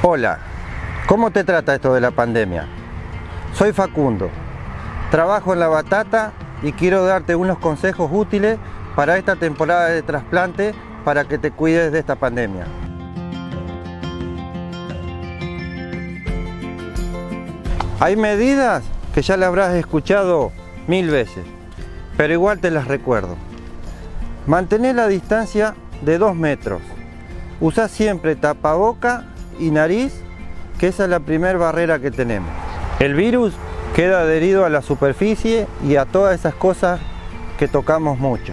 Hola, ¿cómo te trata esto de la pandemia? Soy Facundo, trabajo en la batata y quiero darte unos consejos útiles para esta temporada de trasplante para que te cuides de esta pandemia. Hay medidas que ya le habrás escuchado mil veces, pero igual te las recuerdo. Mantener la distancia de 2 metros. Usa siempre tapaboca y nariz, que esa es la primera barrera que tenemos. El virus queda adherido a la superficie y a todas esas cosas que tocamos mucho.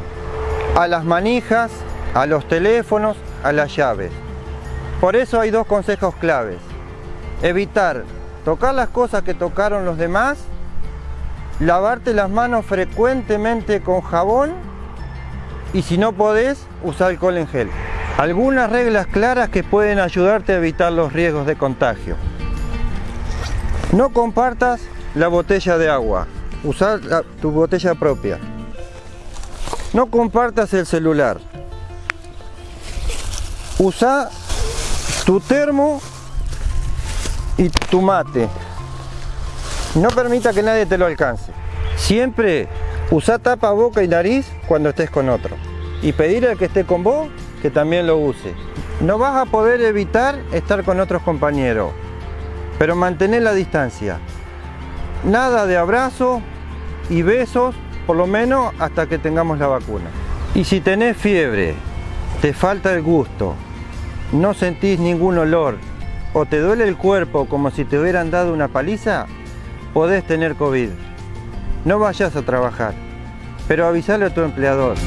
A las manijas, a los teléfonos, a las llaves. Por eso hay dos consejos claves. Evitar tocar las cosas que tocaron los demás, lavarte las manos frecuentemente con jabón y si no podés, usar alcohol en gel. Algunas reglas claras que pueden ayudarte a evitar los riesgos de contagio. No compartas la botella de agua, usar tu botella propia. No compartas el celular. Usa tu termo y tu mate. No permita que nadie te lo alcance. Siempre usa tapa boca y nariz cuando estés con otro. Y pedirle al que esté con vos que también lo use. No vas a poder evitar estar con otros compañeros, pero mantener la distancia. Nada de abrazo y besos, por lo menos hasta que tengamos la vacuna. Y si tenés fiebre, te falta el gusto, no sentís ningún olor o te duele el cuerpo como si te hubieran dado una paliza, podés tener COVID. No vayas a trabajar, pero avisale a tu empleador.